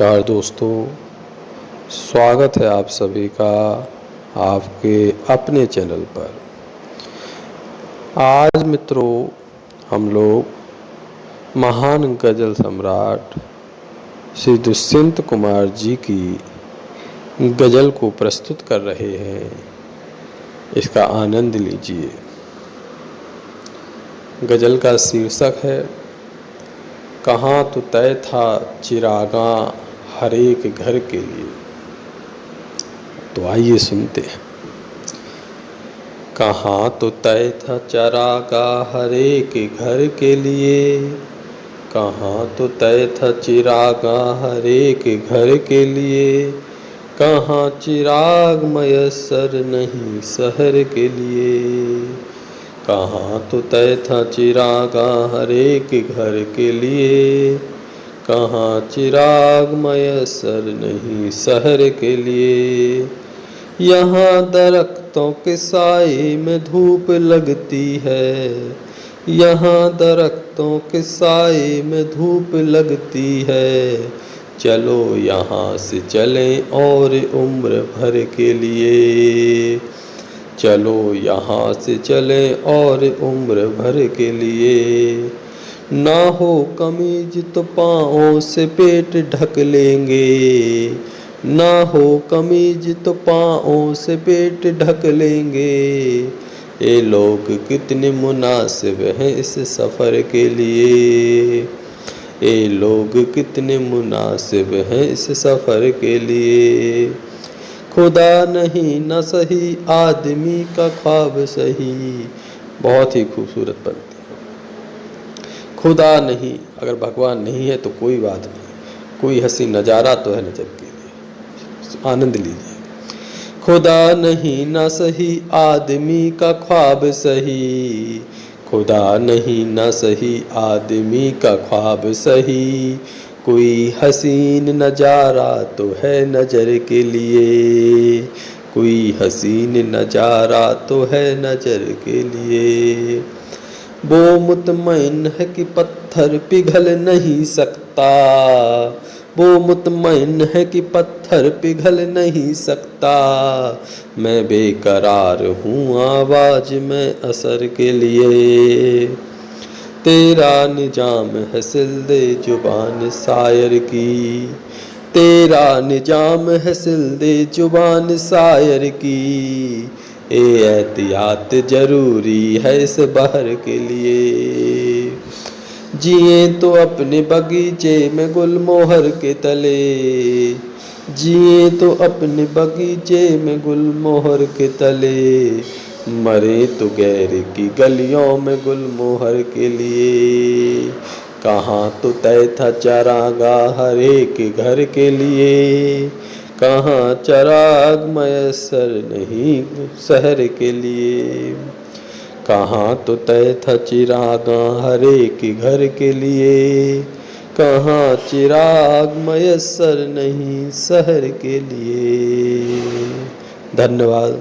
नमस्कार दोस्तों, स्वागत है आप सभी का आपके अपने चैनल पर। आज मित्रों, हम लोग महान गज़ल सम्राट श्री दुष्यंत कुमार जी की गज़ल को प्रस्तुत कर रहे हैं। इसका आनंद लीजिए। गज़ल का शीर्षक है, कहाँ तो तय था चिरागा हर एक घर के लिए। तो आइए सुनते हैं। कहाँ तो तय था चरागा हर एक घर के लिए। कहाँ तो तय था चिरागा हर एक घर के लिए। कहाँ चिराग मयसर नहीं शहर के लिए। कहाँ तो तय था चिरागा हर एक घर के लिए। कहाँ चिराग मयसर नहीं शहर के लिए? यहाँ दरख्तों के साए में धूप लगती है। यहाँ दरख्तों के साए में धूप लगती है। चलो यहाँ से चलें और उम्र भर के लिए। चलो यहाँ से चलें और उम्र भर के लिए। ना हो कमीज तो पाँव से पेट ढक लेंगे। ना हो कमीज तो पाँव से पेट ढक लेंगे। ये लोग कितने मुनासिब हैं इस सफ़र के लिए। ये लोग कितने मुनासिब हैं इस सफ़र के लिए। खुदा नहीं, न सही आदमी का ख्वाब सही। बहुत ही खूबसूरत बनती है खुदा नहीं, अगर भगवान नहीं है तो कोई बात नहीं। कोई हँसी नज़ारा तो है नज़र के लिए। आनंद लीजिए। खुदा नहीं ना सही, आदमी का ख्वाब सही। खुदा नहीं ना सही, आदमी का ख्वाब सही। कोई हसीन नज़ारा तो है नज़र के लिए। कोई हसीन नज़ारा तो है नज़र के लिए। वो मुतमैन है कि पत्थर पिघल नहीं सकता। वो मुतमैन है कि पत्थर पिघल नहीं सकता। मैं बेकरार हूँ आवाज़ में असर के लिए। तेरा निज़ाम है सिलदे ज़ुबान शायर की। तेरा निज़ाम है सिलदे ज़ुबान शायर की। एहतियात ज़रूरी है इस बहर के लिए। जिए तो अपने बगीचे में गुलमोहर के तले। जिए तो अपने बगीचे में गुलमोहर के तले। मरे तो गैर की गलियों में गुलमोहर के लिए। कहाँ तो तय था चरागा हर एक घर के लिए। कहाँ चराग मयसर नहीं शहर के लिए? कहाँ तो तय था चिरागा हर एक घर के लिए? कहाँ चिराग मयसर नहीं शहर के लिए? धन्यवाद।